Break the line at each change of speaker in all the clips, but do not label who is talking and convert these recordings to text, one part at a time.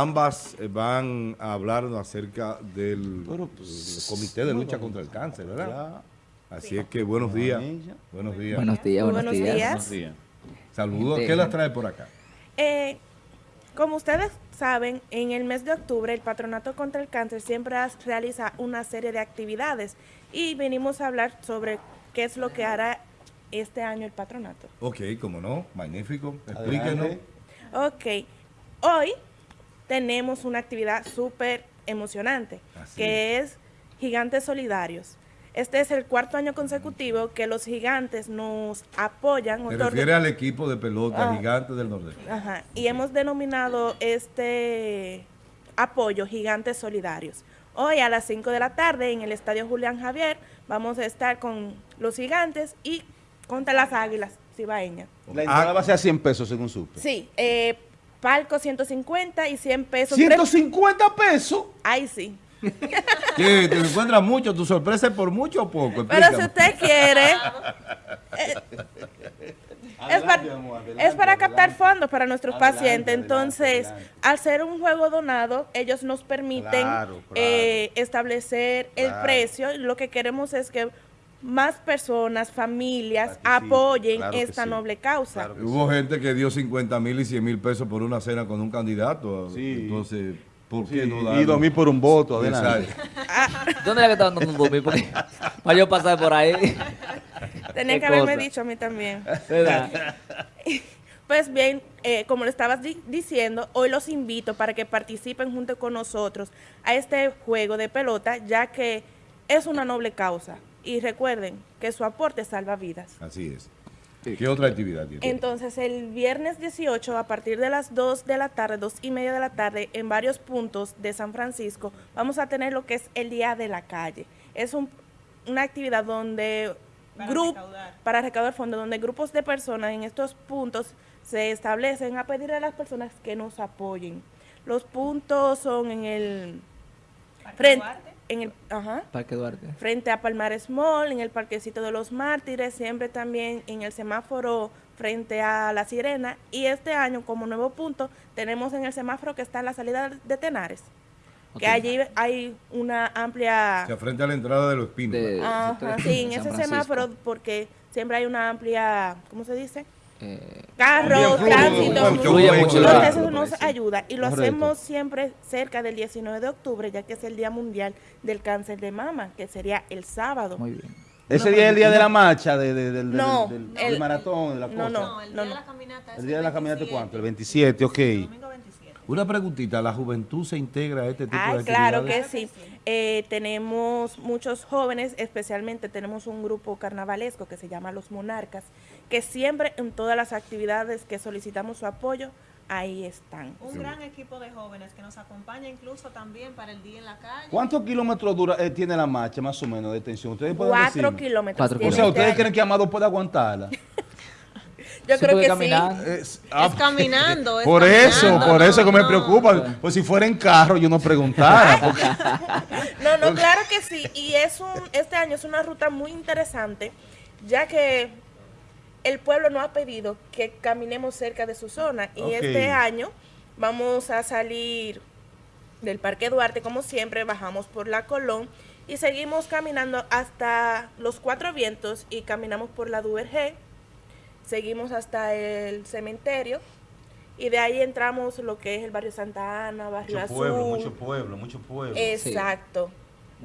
ambas eh, van a hablarnos acerca del
Pero, pues,
Comité de Lucha contra el Cáncer, ¿verdad? Así es que buenos días. Buenos días.
Buenos días, buenos,
buenos
días.
días.
Buenos días.
Saludos. ¿Qué las trae por acá?
Eh, como ustedes saben, en el mes de octubre el Patronato contra el Cáncer siempre realiza una serie de actividades y venimos a hablar sobre qué es lo que hará este año el patronato.
Ok, como no, magnífico. Explíquenos.
Ok, hoy tenemos una actividad súper emocionante,
Así
que es Gigantes Solidarios. Este es el cuarto año consecutivo que los gigantes nos apoyan.
Me
otorgan-
refiere al equipo de pelota
Ah.
gigante del Nordeste.
Ajá, y hemos denominado este apoyo Gigantes Solidarios. Hoy a las 5 de la tarde en el Estadio Julián Javier vamos a estar con los gigantes y contra las águilas cibaeñas.
La entrada va a ser a 100 pesos según supe.
Sí, eh, palco 150 y 100 pesos.
150 pesos.
Ay, sí.
¿Qué? ¿Te encuentras mucho? ¿Tu sorpresa es por mucho o poco?
Pero si usted quiere, eh, es, para, es para captar fondos para nuestros
Adelante,
pacientes.
adelante,
Entonces,
adelante.
al ser un juego donado, ellos nos permiten
Claro, claro.
eh, establecer el precio. Lo que queremos es que más personas, familias, apoyen
claro
esta
sí.
noble causa.
Claro
Hubo gente que dio 50 mil y 100 mil pesos por una cena con un candidato.
Sí.
Entonces, ¿por
Sí,
qué no
y
darlo?
2000 por un voto, adelante.
Exacto.
¿Dónde era que estaban dando un dormir? Porque para yo pasar por ahí.
Tenía
Qué
que haberme
cosa.
dicho a mí también. Pues bien, eh, como le estabas di- diciendo, hoy los invito para que participen junto con nosotros a este juego de pelota, ya que es una noble causa. Y recuerden que su aporte salva vidas.
Así es. ¿Qué otra actividad tiene?
Entonces, el viernes 18, a partir de las 2 de la tarde, 2 y media de la tarde, en varios puntos de San Francisco, vamos a tener lo que es el Día de la Calle. Es un- una actividad donde grup- para recaudar fondos, donde grupos de personas en estos puntos se establecen a pedir a las personas que nos apoyen. Los puntos son en el frente, en el, ajá,
Parque Duarte.
frente a Palmares Mall, en el Parquecito de los Mártires, siempre también en el semáforo frente a La Sirena. Y este año, como nuevo punto, tenemos en el semáforo que está en la salida de Tenares, que allí hay una amplia...
Se frente a la entrada de los pinos.
De-
Ajá, sí, en ese semáforo, porque siempre hay una amplia, ¿cómo se dice?
Eh,
fluido,
tránsito, entonces
la-
eso nos ayuda y lo
Correcto.
hacemos siempre cerca del 19 de octubre, ya que es el Día Mundial del Cáncer de Mama, que sería el sábado.
muy bien.
Ese día es el día de la marcha, de, de-
No,
del,
el-
maratón, de la
no,
cosa.
no.
No, el día de la caminata es
El día de la caminata,
27.
¿cuánto? El 27, ok.
Domingo 27.
Una preguntita, ¿la juventud se integra a este tipo de
Ay,
actividades?
claro que sí. Eh, tenemos muchos jóvenes, especialmente tenemos un grupo carnavalesco que se llama Los Monarcas, que siempre en todas las actividades que solicitamos su apoyo, ahí están.
Un gran equipo de jóvenes que nos acompaña incluso también para el día en la calle.
¿Cuántos kilómetros dura, eh, tiene la marcha, más o menos, de extensión? ¿Ustedes pueden
Cuatro
decirme?
kilómetros.
Cuatro
O sea, ¿ustedes creen que Amado puede aguantarla?
Yo
Sí,
creo que
caminando.
Es-
Es caminando. es
por eso,
caminando,
por
no,
eso que me preocupa. Pues si fuera en carro, yo no preguntara. porque-
sí. No, no, claro que sí. Y es un, este año es una ruta muy interesante, ya que el pueblo nos ha pedido que caminemos cerca de su zona. Y este año vamos a salir del Parque Duarte, como siempre, bajamos por la Colón y seguimos caminando hasta los Cuatro Vientos y caminamos por la Duvergé, seguimos hasta el cementerio y de ahí entramos lo que es el barrio Santa Ana, barrio
mucho
Azul.
pueblo, mucho pueblo, mucho pueblo.
Exacto.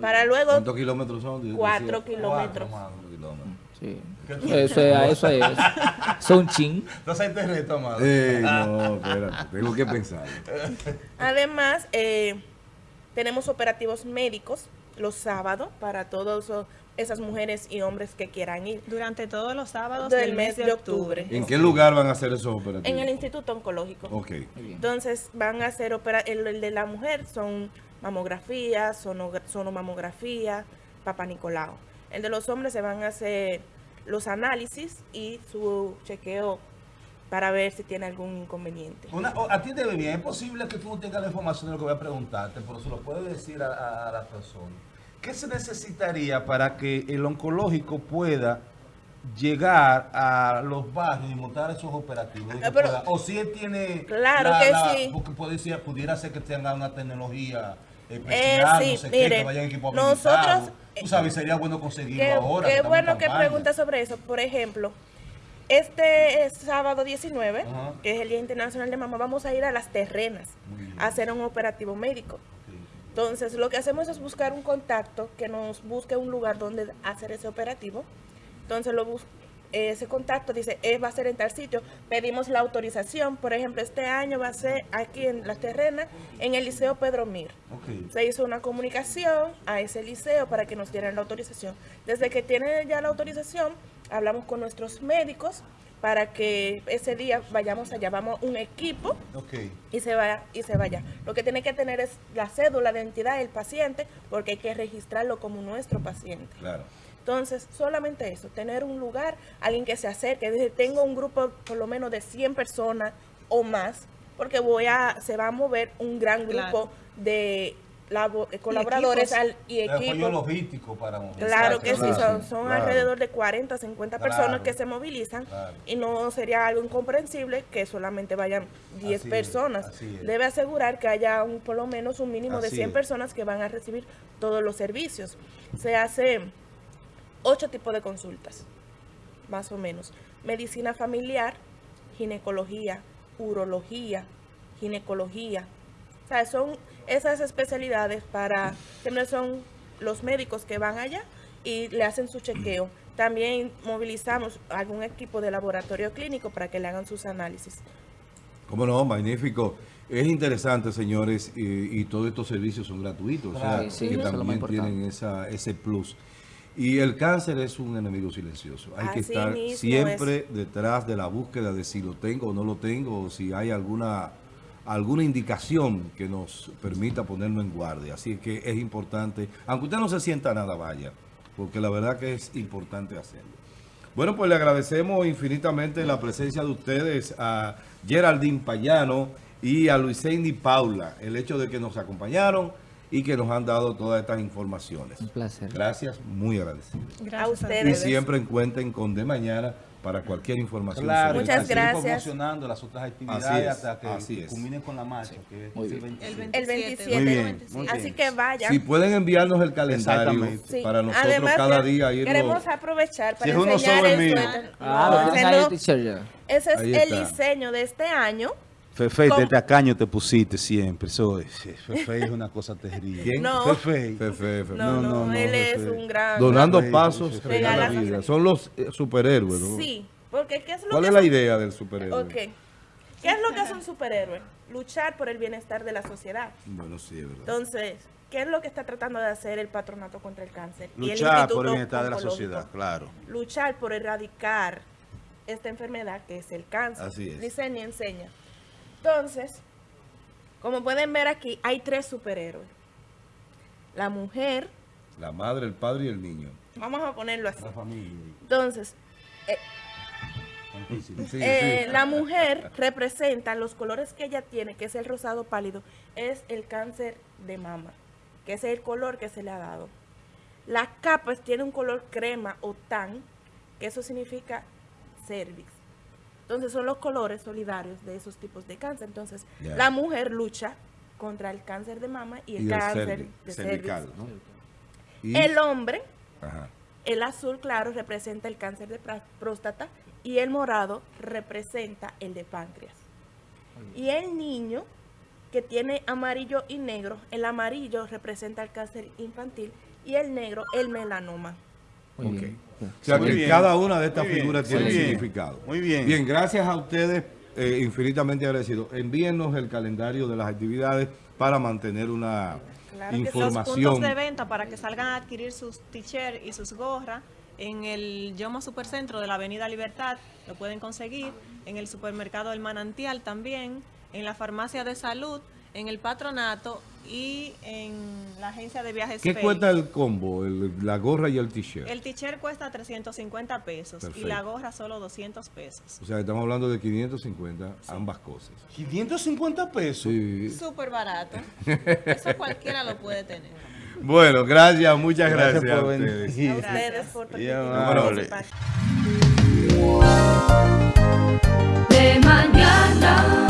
Para luego
¿Cuántos kilómetros son? Decía-
cuatro kilómetros.
Cuatro kilómetros.
Sí. Eso es, eso es. Son chin.
Entonces te reto, Amado.
Ey, no, espérate, tengo que pensar.
Además, eh, tenemos operativos médicos los sábados para todas esas mujeres y hombres que quieran ir.
Durante todos los sábados
Del
del, mes de octubre.
¿En qué lugar van a hacer esos operativos?
En el Instituto Oncológico.
Ok.
Entonces van a hacer opera el, el de la mujer son mamografía, sonogra- sonomamografía, papá Nicolau. El de los hombres se van a hacer los análisis y su chequeo para ver si tiene algún inconveniente.
Una- a ti te ve bien, es posible que tú no tengas la información de lo que voy a preguntarte, pero se lo puedes decir a, a, a la persona. ¿Qué se necesitaría para que el oncológico pueda llegar a los barrios y montar esos operativos.
Ah, pero-
pueda- o si él tiene...
Claro que sí.
Porque puede ser, pudiera ser que tenga una tecnología eh,
sí, mire,
que
nosotros-.
Tú sabes, sería bueno conseguirlo
Qué,
ahora.
qué bueno
en
que
campaña.
preguntas sobre eso. Por ejemplo, este es sábado 19,
Ajá.
que es el Día Internacional de Mamá, vamos a ir a las terrenas a hacer un operativo médico. Entonces, lo que hacemos es buscar un contacto que nos busque un lugar donde hacer ese operativo. Entonces, lo ese contacto dice, eh, va a ser en tal sitio. Pedimos la autorización. Por ejemplo, este año va a ser aquí en las terrenas, en el Liceo Pedro Mir. Se hizo una comunicación a ese liceo para que nos dieran la autorización. Desde que tienen ya la autorización, hablamos con nuestros médicos para que ese día vayamos allá. Vamos un equipo y se vaya y se vaya. Lo que tiene que tener es la cédula de identidad del paciente porque hay que registrarlo como nuestro paciente.
Claro.
Entonces, solamente eso, tener un lugar, alguien que se acerque, dice, tengo un grupo por lo menos de 100 personas o más, porque voy a se va a mover un gran grupo
Claro.
de labo- eh, colaboradores
equipos.
al, y
El apoyo
equipos.
logístico para mover.
Claro que sí, son, son
claro.
alrededor de 40, 50 personas que se movilizan
Claro.
y no sería algo incomprensible que solamente vayan 10
Así es,
personas.
es.
Debe asegurar que haya un, por lo menos un mínimo de
Así
100
es.
personas que van a recibir todos los servicios. Se hace ocho tipos de consultas, más o menos. Medicina familiar, ginecología, urología, ginecología. O sea, son esas especialidades para que no son los médicos que van allá y le hacen su chequeo. También movilizamos algún equipo de laboratorio clínico para que le hagan sus análisis.
Cómo no, magnífico. Es interesante, señores, y, y todos estos servicios son gratuitos, o sea,
Claro.
Sí, sí,
que también tienen esa, ese plus. Y el cáncer es un enemigo silencioso. Hay que estar siempre detrás de la búsqueda de si lo tengo o no lo tengo, o si hay alguna alguna indicación que nos permita ponerlo en guardia. Así que es importante, aunque usted no se sienta nada, vaya, porque la verdad que es importante hacerlo. Bueno, pues le agradecemos infinitamente la presencia de ustedes a Geraldine Payano y a Luisendi Paula, el hecho de que nos acompañaron y que nos han dado todas estas informaciones.
Un placer.
Gracias, muy agradecido.
a
Y
ustedes.
siempre cuenten con De Mañana para cualquier información.
Claro,
sobre
Muchas
y seguir
gracias.
promocionando las otras actividades
Así es,
hasta que
así es.
culminen con la marcha, que es
Muy
el
bien.
27.
El 27.
Muy bien, muy
Así que vayan.
Si pueden enviarnos el calendario.
Sí.
para nosotros
Además,
cada
que
día irnos.
Queremos aprovechar para
Si es uno
enseñar
solo,
el
mío.
suéter.
Ah,
No,
lo
ese es el diseño de este año.
Fefe, de tacaño te pusiste siempre. Eso es, Fefe es una cosa terrible.
¿Quién?
No.
Fefe.
Fefe, Fefe.
No, no,
no, no,
él es un gran...
Donando
Fefe,
pasos regala vida. Son los eh, superhéroes, ¿no?
Sí, porque ¿qué es lo
¿Cuál
que
es la
hace-
idea del superhéroe?
Ok. ¿Qué es lo que hace un superhéroe? Luchar por el bienestar de la sociedad.
Bueno, sí, es verdad.
Entonces, ¿qué es lo que está tratando de hacer el patronato contra el cáncer? Y el
Luchar por el bienestar de la sociedad, claro.
Luchar por erradicar esta enfermedad que es el cáncer.
Así es.
Licenia enseña. Entonces, como pueden ver aquí, hay tres superhéroes. La mujer,
La madre, el padre y el niño.
vamos a ponerlo así.
La familia.
Entonces,
Sí,
Eh,
sí.
la mujer representa los colores que ella tiene, que es el rosado pálido, es el cáncer de mama, que es el color que se le ha dado. La capa tiene un color crema o tan, que eso significa cervix. Entonces son los colores solidarios de esos tipos de cáncer. Entonces la mujer lucha contra el cáncer de mama y el
Y
cáncer de
cervical,
cervix.
¿no? Y-
El hombre
Ajá.
el azul claro representa el cáncer de próstata y el morado representa el de páncreas. Y el niño que tiene amarillo y negro, el amarillo representa el cáncer infantil y el negro el melanoma.
Muy
Ok.
bien.
O sea
Muy
que
bien.
cada una de estas
Muy
figuras tiene un significado.
muy bien.
Bien, gracias a ustedes, eh, infinitamente agradecidos. Envíennos el calendario de las actividades para mantener una
Claro que.
Los
información.
puntos de venta para que salgan a adquirir sus t-shirts y sus gorras en el Yoma Supercentro de la Avenida Libertad, lo pueden conseguir, en el supermercado El Manantial también, en la farmacia de salud, en el patronato y en la agencia de viajes.
¿Qué cuesta el combo? La gorra y el t-shirt.
El t-shirt cuesta 350 pesos y la gorra solo 200 pesos.
O sea, estamos hablando de 550 sí. ambas cosas.
550 pesos.
Súper sí. barato. Eso cualquiera lo puede tener.
Bueno, gracias, muchas
gracias,
gracias
por. Venir.
Gracias por. De
mañana.